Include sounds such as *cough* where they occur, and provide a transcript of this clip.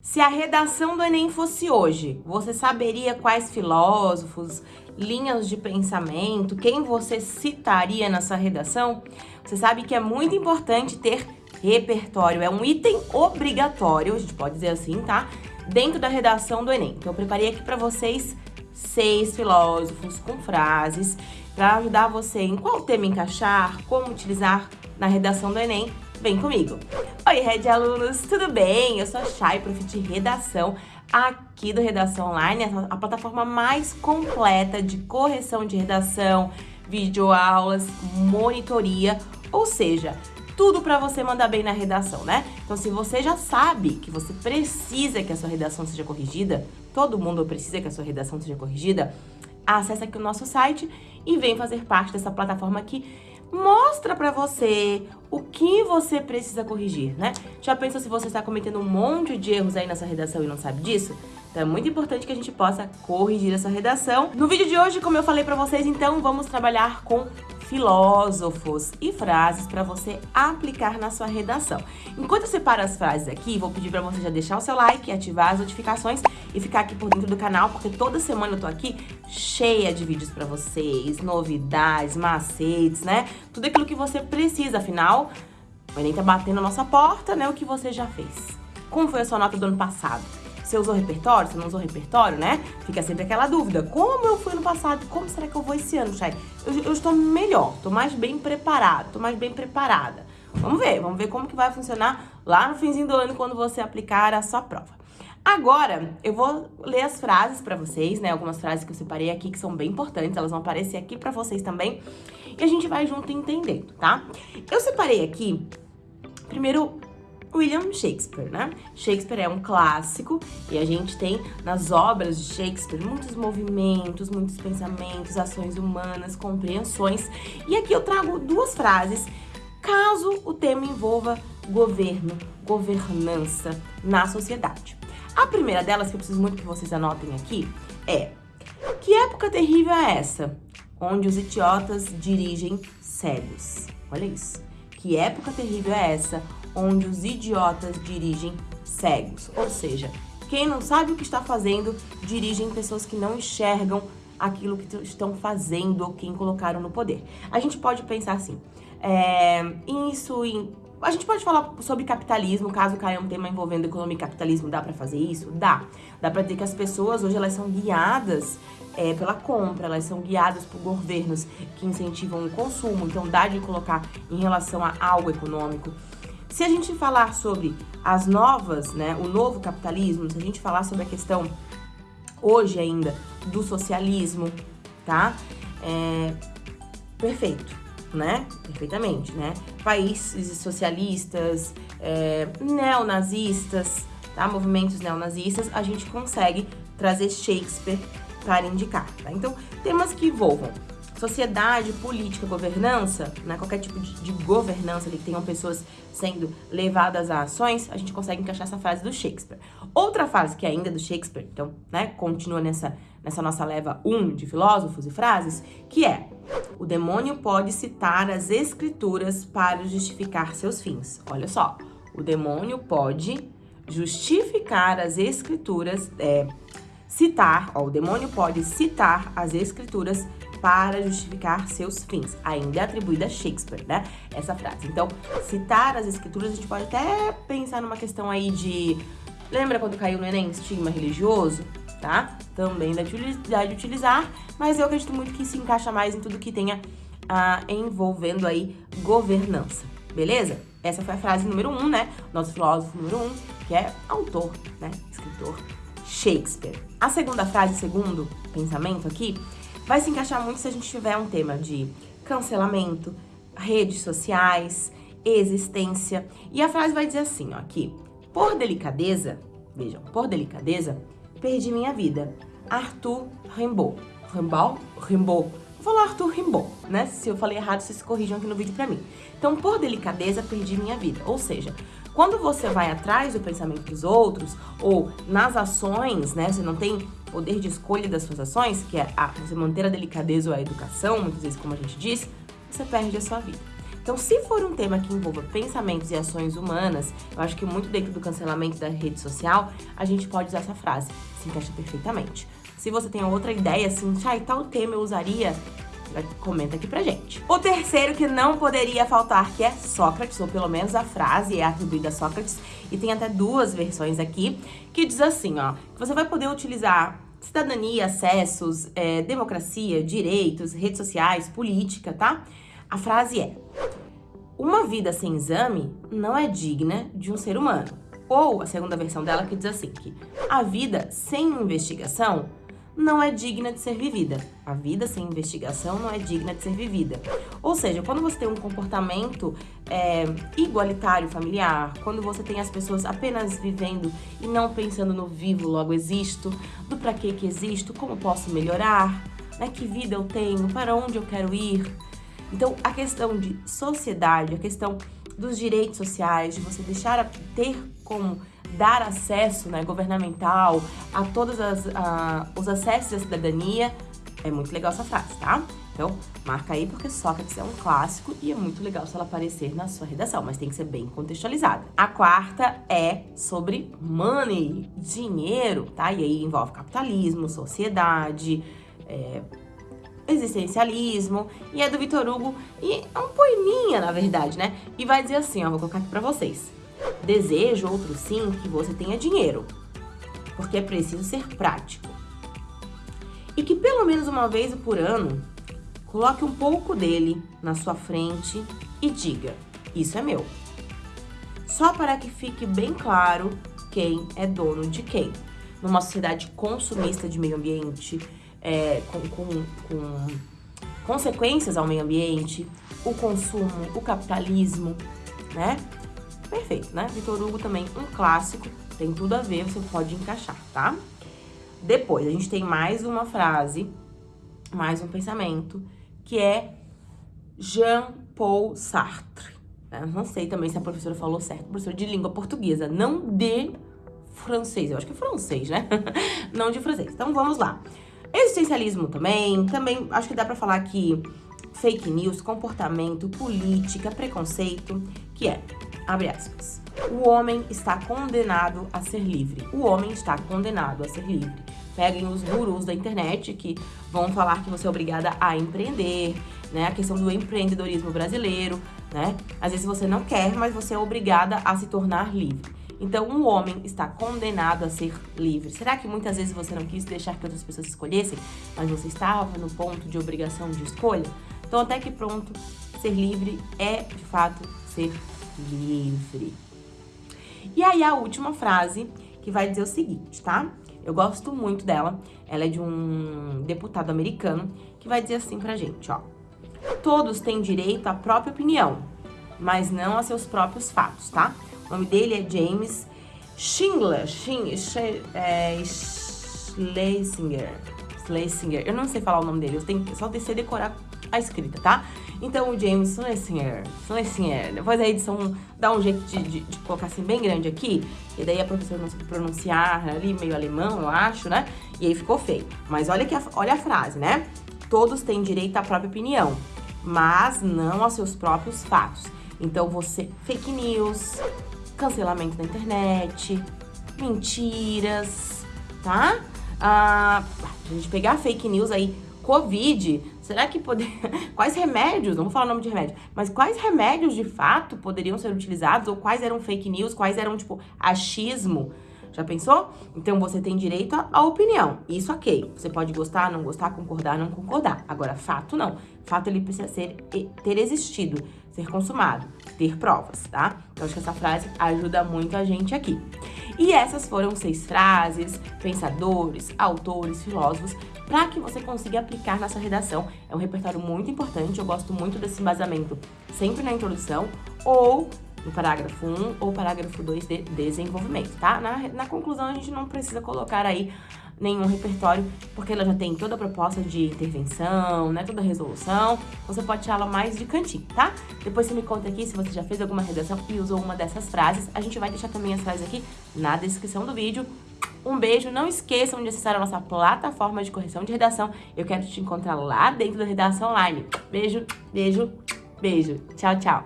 Se a redação do Enem fosse hoje, você saberia quais filósofos, linhas de pensamento, quem você citaria nessa redação? Você sabe que é muito importante ter repertório, é um item obrigatório, a gente pode dizer assim, tá? Dentro da redação do Enem. Então eu preparei aqui para vocês seis filósofos com frases para ajudar você em qual tema encaixar, como utilizar na redação do Enem Vem comigo! Oi, Red Alunos, tudo bem? Eu sou a Chay, prof de redação aqui do Redação Online, a plataforma mais completa de correção de redação, videoaulas, monitoria, ou seja, tudo para você mandar bem na redação, né? Então, se você já sabe que você precisa que a sua redação seja corrigida, todo mundo precisa que a sua redação seja corrigida, acesse aqui o nosso site e vem fazer parte dessa plataforma aqui mostra pra você o que você precisa corrigir, né? Já pensou se você está cometendo um monte de erros aí nessa redação e não sabe disso? Então é muito importante que a gente possa corrigir essa redação. No vídeo de hoje, como eu falei pra vocês, então, vamos trabalhar com filósofos e frases para você aplicar na sua redação. Enquanto eu separo as frases aqui, vou pedir para você já deixar o seu like, ativar as notificações e ficar aqui por dentro do canal, porque toda semana eu tô aqui cheia de vídeos para vocês, novidades, macetes, né? Tudo aquilo que você precisa, afinal, o Enem tá batendo a nossa porta, né? O que você já fez. Como foi a sua nota do ano passado? Você usou repertório? Você não usou repertório, né? Fica sempre aquela dúvida. Como eu fui no passado? Como será que eu vou esse ano, Chay? Eu, eu estou melhor, estou mais bem preparado, estou mais bem preparada. Vamos ver, vamos ver como que vai funcionar lá no finzinho do ano quando você aplicar a sua prova. Agora, eu vou ler as frases para vocês, né? Algumas frases que eu separei aqui que são bem importantes, elas vão aparecer aqui para vocês também. E a gente vai junto entendendo, tá? Eu separei aqui, primeiro, William Shakespeare, né? Shakespeare é um clássico e a gente tem nas obras de Shakespeare muitos movimentos, muitos pensamentos, ações humanas, compreensões. E aqui eu trago duas frases caso o tema envolva governo, governança na sociedade. A primeira delas, que eu preciso muito que vocês anotem aqui, é Que época terrível é essa? Onde os idiotas dirigem cegos. Olha isso. Que época terrível é essa? Onde os idiotas dirigem cegos. Ou seja, quem não sabe o que está fazendo, dirigem pessoas que não enxergam aquilo que estão fazendo ou quem colocaram no poder. A gente pode pensar assim, é, isso em... A gente pode falar sobre capitalismo, caso caia um tema envolvendo economia e capitalismo, dá para fazer isso? Dá. Dá para dizer que as pessoas hoje elas são guiadas é, pela compra, elas são guiadas por governos que incentivam o consumo, então dá de colocar em relação a algo econômico. Se a gente falar sobre as novas, né, o novo capitalismo, se a gente falar sobre a questão hoje ainda do socialismo, tá? É, perfeito, né? Perfeitamente, né? Países socialistas, é, neonazistas, tá? Movimentos neonazistas, a gente consegue trazer Shakespeare para indicar, tá? Então, temas que envolvam sociedade, política, governança, né, qualquer tipo de, de governança ali que tenham pessoas sendo levadas a ações, a gente consegue encaixar essa frase do Shakespeare. Outra frase que é ainda do Shakespeare, então, né, continua nessa, nessa nossa leva 1 um de filósofos e frases, que é o demônio pode citar as escrituras para justificar seus fins. Olha só, o demônio pode justificar as escrituras, é, citar, ó, o demônio pode citar as escrituras para justificar seus fins. Ainda é atribuída a Shakespeare, né? Essa frase. Então, citar as escrituras, a gente pode até pensar numa questão aí de... Lembra quando caiu no Enem estigma religioso? Tá? Também dá de utilizar, mas eu acredito muito que se encaixa mais em tudo que tenha ah, envolvendo aí governança, beleza? Essa foi a frase número um, né? Nosso filósofo número um, que é autor, né? Escritor Shakespeare. A segunda frase, segundo pensamento aqui, vai se encaixar muito se a gente tiver um tema de cancelamento, redes sociais, existência. E a frase vai dizer assim, ó, aqui. Por delicadeza, vejam, por delicadeza, perdi minha vida. Arthur Rimbaud. Rimbaud? Rimbaud. Vou falar Arthur Rimbaud, né? Se eu falei errado, vocês corrijam aqui no vídeo pra mim. Então, por delicadeza, perdi minha vida. Ou seja, quando você vai atrás do pensamento dos outros, ou nas ações, né, você não tem poder de escolha das suas ações, que é a, você manter a delicadeza ou a educação, muitas vezes como a gente diz, você perde a sua vida. Então, se for um tema que envolva pensamentos e ações humanas, eu acho que muito dentro do cancelamento da rede social, a gente pode usar essa frase, se encaixa perfeitamente. Se você tem outra ideia, assim, ah, tal tema eu usaria, comenta aqui pra gente. O terceiro que não poderia faltar, que é Sócrates, ou pelo menos a frase é atribuída a Sócrates, e tem até duas versões aqui, que diz assim, ó, que você vai poder utilizar cidadania, acessos, é, democracia, direitos, redes sociais, política, tá? A frase é: Uma vida sem exame não é digna de um ser humano. Ou a segunda versão dela que diz assim: que a vida sem investigação não é digna de ser vivida. A vida sem investigação não é digna de ser vivida. Ou seja, quando você tem um comportamento é, igualitário familiar, quando você tem as pessoas apenas vivendo e não pensando no vivo, logo existo, do para que que existo, como posso melhorar, né, que vida eu tenho, para onde eu quero ir, então, a questão de sociedade, a questão dos direitos sociais, de você deixar ter como dar acesso né, governamental a todos as, a, os acessos à cidadania, é muito legal essa frase, tá? Então, marca aí porque Sócrates é um clássico e é muito legal se ela aparecer na sua redação, mas tem que ser bem contextualizada. A quarta é sobre money, dinheiro, tá? E aí envolve capitalismo, sociedade, é, existencialismo, e é do Vitor Hugo, e é um poeminha, na verdade, né? E vai dizer assim, ó, vou colocar aqui pra vocês. Desejo, outro sim, que você tenha dinheiro, porque é preciso ser prático. E que pelo menos uma vez por ano, coloque um pouco dele na sua frente e diga, isso é meu. Só para que fique bem claro quem é dono de quem. Numa sociedade consumista de meio ambiente, é, com, com, com consequências ao meio ambiente, o consumo, o capitalismo, né? Perfeito, né? Vitor Hugo também, um clássico, tem tudo a ver, você pode encaixar, tá? Depois, a gente tem mais uma frase, mais um pensamento, que é Jean-Paul Sartre. Eu não sei também se a professora falou certo, professora de língua portuguesa, não de francês, eu acho que é francês, né? *laughs* não de francês. Então, vamos lá. Existencialismo também, também acho que dá pra falar aqui fake news, comportamento, política, preconceito, que é, abre aspas, o homem está condenado a ser livre. O homem está condenado a ser livre. Peguem os gurus da internet que vão falar que você é obrigada a empreender, né? A questão do empreendedorismo brasileiro, né? Às vezes você não quer, mas você é obrigada a se tornar livre. Então, um homem está condenado a ser livre. Será que muitas vezes você não quis deixar que outras pessoas escolhessem, mas você estava no ponto de obrigação de escolha? Então, até que pronto, ser livre é, de fato, ser livre. E aí, a última frase, que vai dizer o seguinte, tá? Eu gosto muito dela. Ela é de um deputado americano, que vai dizer assim pra gente, ó. Todos têm direito à própria opinião, mas não a seus próprios fatos, tá? O nome dele é James Schindler, é, Schlesinger, Schlesinger. Eu não sei falar o nome dele, eu tenho que só descer decorar a escrita, tá? Então, o James Schlesinger, Schlesinger. Depois a edição dá um jeito de, de, de, colocar assim bem grande aqui, e daí a professora não sabe pronunciar ali, meio alemão, eu acho, né? E aí ficou feio. Mas olha, que a, olha a frase, né? Todos têm direito à própria opinião, mas não aos seus próprios fatos. Então, você, fake news, cancelamento na internet, mentiras, tá? Ah, a gente pegar fake news aí, Covid, será que poder... *laughs* quais remédios, não vou falar o nome de remédio, mas quais remédios de fato poderiam ser utilizados ou quais eram fake news, quais eram, tipo, achismo? Já pensou? Então você tem direito à opinião. Isso ok. Você pode gostar, não gostar, concordar, não concordar. Agora, fato não. Fato ele precisa ser ter existido, ser consumado, ter provas, tá? Então acho que essa frase ajuda muito a gente aqui. E essas foram seis frases, pensadores, autores, filósofos, para que você consiga aplicar na sua redação. É um repertório muito importante, eu gosto muito desse embasamento sempre na introdução ou no parágrafo 1 ou parágrafo 2 de desenvolvimento, tá? Na, na conclusão, a gente não precisa colocar aí nenhum repertório, porque ela já tem toda a proposta de intervenção, né, toda a resolução, você pode tirá-la mais de cantinho, tá? Depois você me conta aqui se você já fez alguma redação e usou uma dessas frases, a gente vai deixar também as frases aqui na descrição do vídeo. Um beijo, não esqueçam de acessar a nossa plataforma de correção de redação, eu quero te encontrar lá dentro da Redação Online. Beijo, beijo, Beijo, tchau, tchau!